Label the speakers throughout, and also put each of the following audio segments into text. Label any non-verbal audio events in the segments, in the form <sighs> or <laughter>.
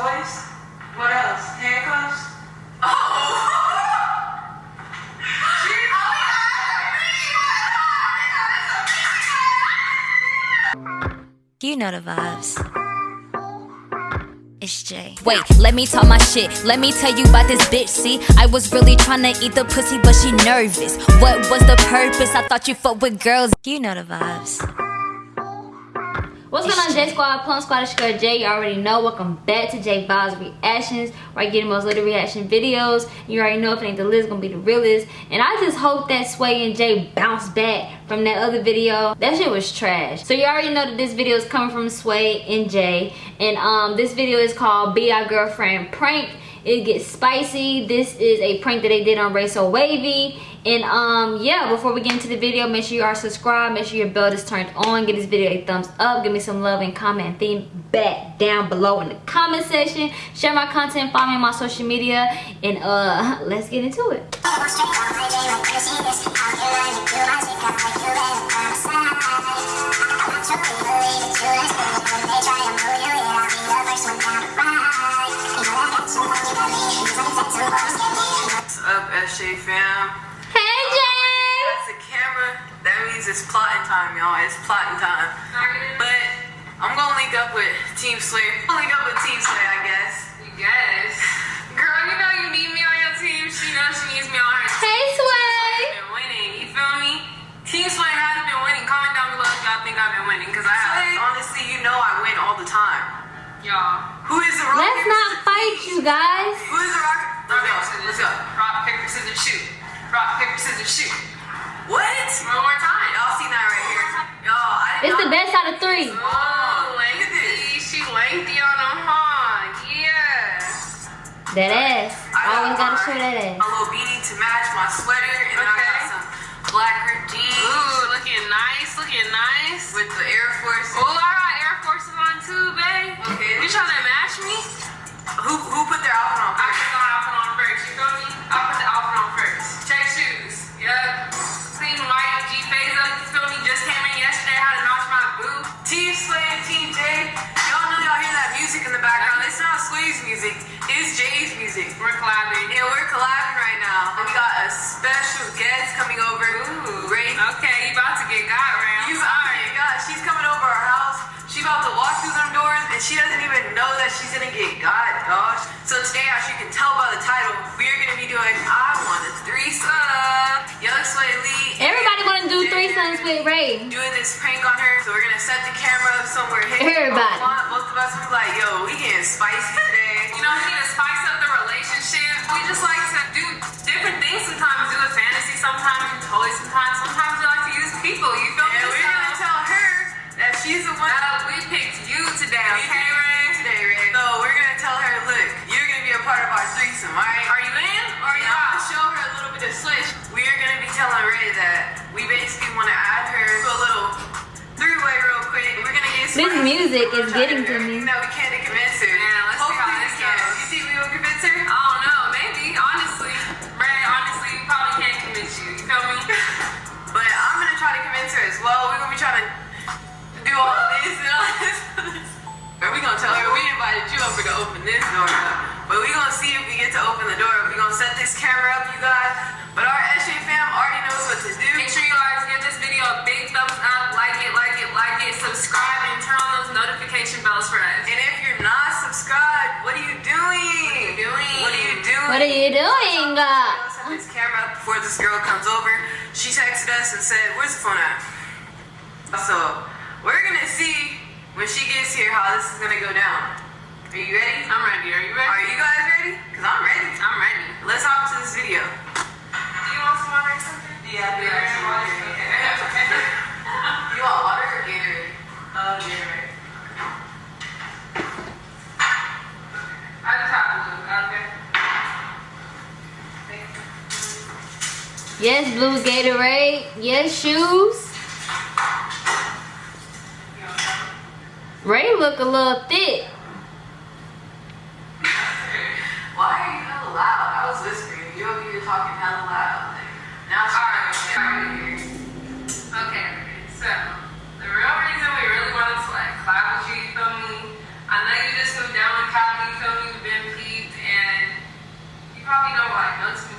Speaker 1: toys. What else? Handcuffs. Oh. <laughs>
Speaker 2: You know the vibes. It's Jay.
Speaker 3: Wait, let me talk my shit. Let me tell you about this bitch. See, I was really trying to eat the pussy, but she nervous. What was the purpose? I thought you fuck with girls.
Speaker 2: You know the vibes.
Speaker 3: What's going on, J Squad? Plum Squad, it's your girl Jay. You already know. Welcome back to J Vibes Reactions, where I get the most little reaction videos. You already know if it ain't the list, gonna be the realest. And I just hope that Sway and Jay bounce back from that other video. That shit was trash. So you already know that this video is coming from Sway and Jay. And um, this video is called Be Our Girlfriend Prank. It gets spicy. This is a prank that they did on Ray So Wavy. And um yeah before we get into the video make sure you are subscribed. Make sure your bell is turned on. Give this video a thumbs up. Give me some love and comment. Feedback down below in the comment section. Share my content. Follow me on my social media. And uh <laughs> let's get into it
Speaker 1: What's up, SJ fam?
Speaker 3: hey um, jay
Speaker 1: That's the camera. That means it's plotting time, y'all. It's plotting time. But I'm gonna link up with Team Sway. I'm gonna link up with Team Sway, I guess.
Speaker 4: Yes. Girl, you know you need me on your team. She knows she needs me on her team.
Speaker 3: hey sway
Speaker 4: Been winning, you feel me? Team Sway has been winning. Comment down below if y'all think I've been winning, cause I have.
Speaker 1: Honestly, you know I win all the time.
Speaker 4: Y'all.
Speaker 1: Who is the rock?
Speaker 3: let's not fight you guys
Speaker 1: Who is the rock?
Speaker 4: Rock,
Speaker 1: Let's go. Let's
Speaker 4: scissors.
Speaker 1: go.
Speaker 4: Rock, paper, scissors, shoot. Rock, paper, scissors, shoot.
Speaker 1: What?
Speaker 4: One more time.
Speaker 1: Y'all seen that right here? Y'all, I didn't
Speaker 3: it's the best out of three
Speaker 4: Oh, lengthy. She lengthy on them, huh? Yeah.
Speaker 3: that ass
Speaker 1: I
Speaker 3: always
Speaker 1: got
Speaker 3: gotta
Speaker 1: my-
Speaker 3: show that ass
Speaker 1: A little beanie to match my sweater, and then I got some black ripped jeans
Speaker 4: Ooh, looking nice, looking nice.
Speaker 1: with the Air Force.
Speaker 4: Ooh, I got Air Forces on too, babe.
Speaker 1: Okay.
Speaker 4: You trying to match me?
Speaker 1: Who who put their outfit she about to walk through those doors and she doesn't even know that she's gonna get God, gosh. So today, as you can tell by the title, we're gonna be doing
Speaker 3: do
Speaker 1: Jay
Speaker 3: threesomes with ray
Speaker 1: Doing this prank on her, so we're gonna set the camera up somewhere hidden.
Speaker 3: Everybody.
Speaker 1: Most of us will be like, yo, we getting spicy today.
Speaker 4: You know, we need to spice up the relationship. We just like to do different things sometimes. Do a fantasy sometimes, do toys sometimes. Sometimes we like to use people. You feel
Speaker 1: And
Speaker 4: me?
Speaker 1: we're gonna tell her that she's the one
Speaker 4: uh, we picked you today,
Speaker 1: We
Speaker 4: okay, Ray?
Speaker 1: today, Ray. So we're gonna tell her, look, you're gonna be a part of our threesome, alright?
Speaker 4: Are you
Speaker 1: telling Ray that we basically want to add her to a little three-way real quick. We're gonna get
Speaker 3: This music is getting to
Speaker 1: everything
Speaker 3: me.
Speaker 1: that we can to convince her.
Speaker 4: Yeah, let's see
Speaker 1: Hopefully
Speaker 4: how
Speaker 1: we
Speaker 4: this
Speaker 1: can.
Speaker 4: goes.
Speaker 1: You think we will convince her?
Speaker 4: I don't know, maybe, honestly. Ray, honestly, we probably can't convince you. You feel me? <laughs>
Speaker 1: But I'm gonna try to convince her as well. We're gonna be trying to do all this and all this. Or we gonna tell her we invited you over to open this door up. But we gonna see if we get to open the door. We gonna set this camera up, you guys. Doing?
Speaker 4: what are you doing
Speaker 1: Let's this camera up before this girl comes over. She texted us and said, "Where's the phone at?" So we're gonna see when she gets here how this is gonna go down. Are you ready?
Speaker 4: I'm ready. Are you ready?
Speaker 1: Are you guys ready? Cause I'm ready.
Speaker 4: I'm ready.
Speaker 1: Let's hop to this video.
Speaker 4: Do you want some water or something?
Speaker 1: Yeah,
Speaker 3: Yes, blue Gatorade. Yes, shoes. Ray look a little thick.
Speaker 1: Why are you hella loud? I was whispering. You over here talking hella loud. Now it's here
Speaker 4: Okay, so the real reason we really wanted to like collab with you, you feel me? I know you just moved down in Cali, you feel me? You've been peed, and you probably don't like notice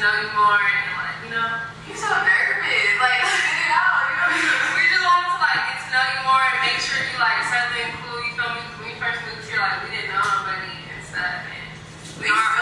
Speaker 4: know you more and like, you know,
Speaker 1: you're so nervous. Like, let it out. You know,
Speaker 4: we just want to like get to know you more and make sure you like something cool. You feel me? When we first moved here, like we didn't know anybody and stuff, and
Speaker 1: we.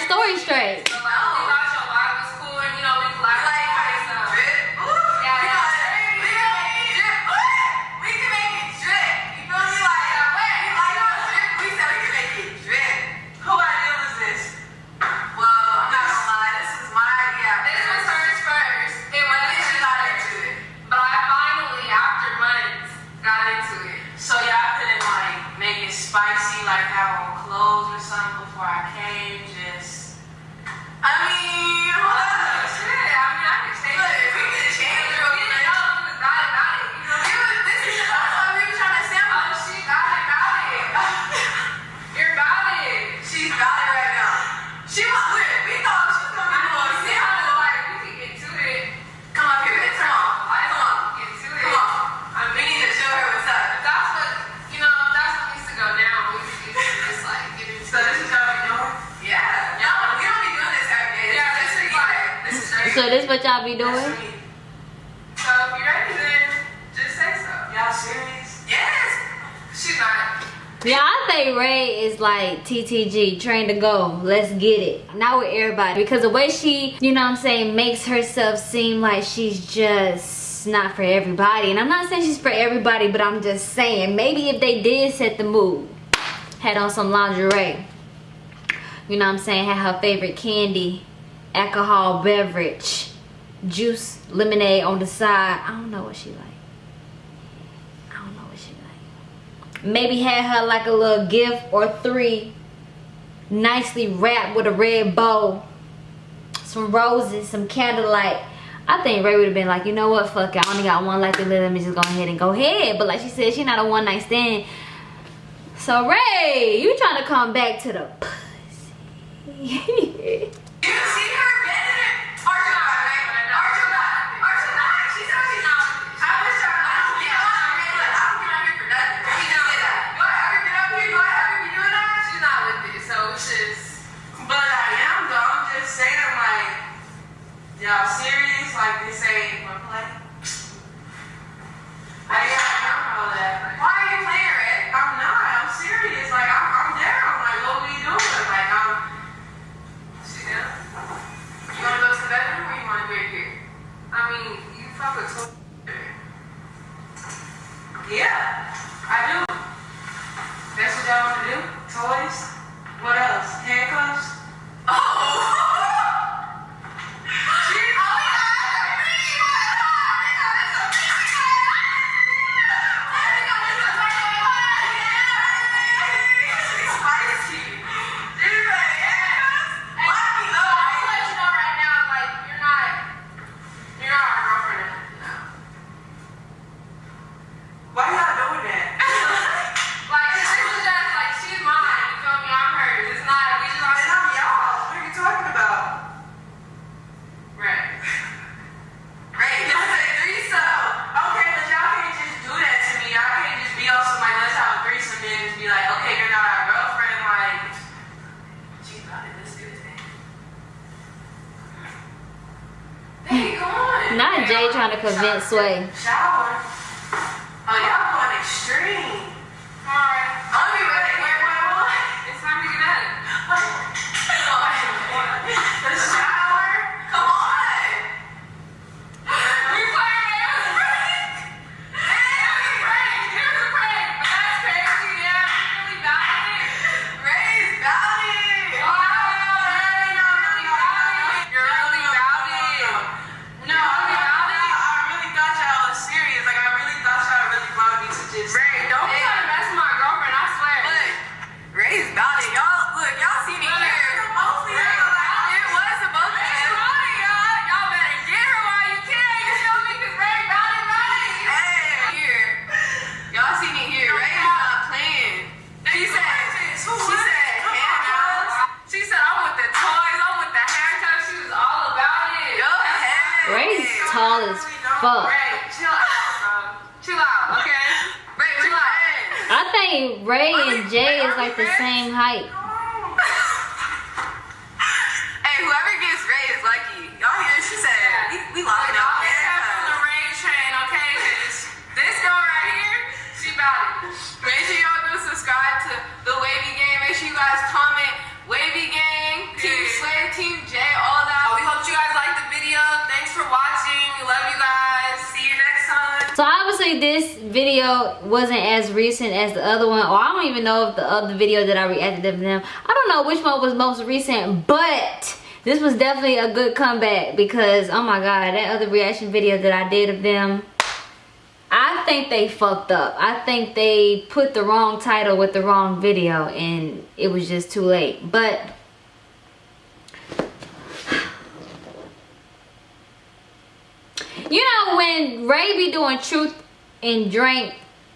Speaker 3: story straight.
Speaker 1: spicy, like have on clothes or something before I came, just, I mean, <laughs> So this what y'all be doing?
Speaker 3: So
Speaker 4: um, ready, then just say so.
Speaker 1: Y'all serious? Yes.
Speaker 4: She's not.
Speaker 3: Yeah, I think Ray is like TTG, train to go, let's get it. Not with everybody, because the way she, you know what I'm saying, makes herself seem like she's just not for everybody. And I'm not saying she's for everybody, but I'm just saying, maybe if they did set the mood, had on some lingerie, you know what I'm saying, had her favorite candy, alcohol beverage juice lemonade on the side i don't know what she like i don't know what she like maybe had her like a little gift or three nicely wrapped with a red bow some roses some candlelight I think Ray would have been like, you know what, fuck it. I only got one life to live. Let me just go ahead and go ahead. But like she said, she's not a one night stand. So Ray, you trying to come back to the pussy. <laughs>
Speaker 1: y'all serious? Like this ain't
Speaker 3: Convince Sway. Think Ray and Jay is like the same height.
Speaker 1: Video
Speaker 3: wasn't as recent as the other one, or I don't even know if the other video that I reacted to them. I don't know which one was most recent, but this was definitely a good comeback because oh my god, that other reaction video that I did of them. I think they fucked up. I think they put the wrong title with the wrong video and it was just too late. But <sighs> you know when Ray be doing truth and drink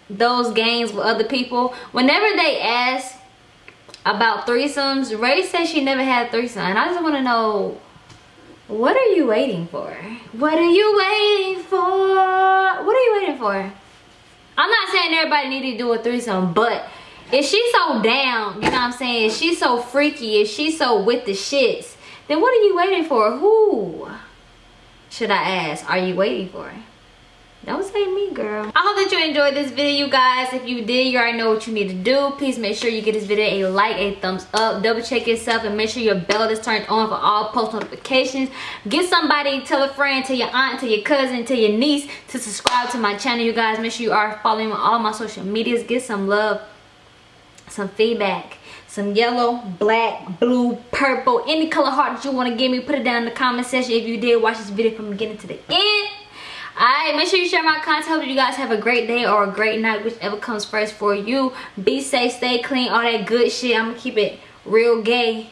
Speaker 3: those games with other people, whenever they ask about threesomes, Ray says she never had a threesome. And I just want to know what are you waiting for? What are you waiting for? What are you waiting for? I'm not saying everybody need to do a threesome, but if she's so down, you know what I'm saying? If she's so freaky, if she's so with the shits, then what are you waiting for? Who should I ask? Are you waiting for? Don't say me, girl. I hope that you enjoyed this video, you guys. If you did, you already know what you need to do. Please make sure you give this video a like, a thumbs up. Double check yourself and make sure your bell is turned on for all post notifications. Get somebody, tell a friend, tell your aunt, tell your cousin, tell your niece to subscribe to my channel, you guys. Make sure you are following all my social medias. Get some love, some feedback. Some yellow, black, blue, purple, any color heart that you want to give me, put it down in the comment section if you did watch this video from beginning to the end. Alright, make sure you share my content. Hope you guys have a great day or a great night, whichever comes first for you. Be safe, stay clean, all that good shit. I'm gonna keep it real gay.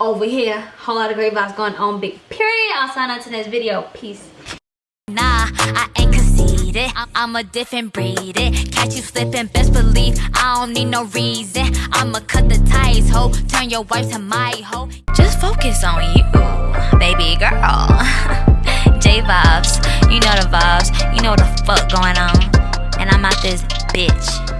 Speaker 3: over here. Whole lot of great vibes going on. Big period. I'll sign out to next video. Peace.
Speaker 2: Nah, I ain't conceited. I'm, a different breed. It. Catch you slipping, best believe I don't need no reason. I'ma cut the ties, ho. Turn your wife to my hoe. Just focus on you, baby girl. <laughs> Vibes, you know the vibes. You know what the fuck going on. And I'm out this bitch.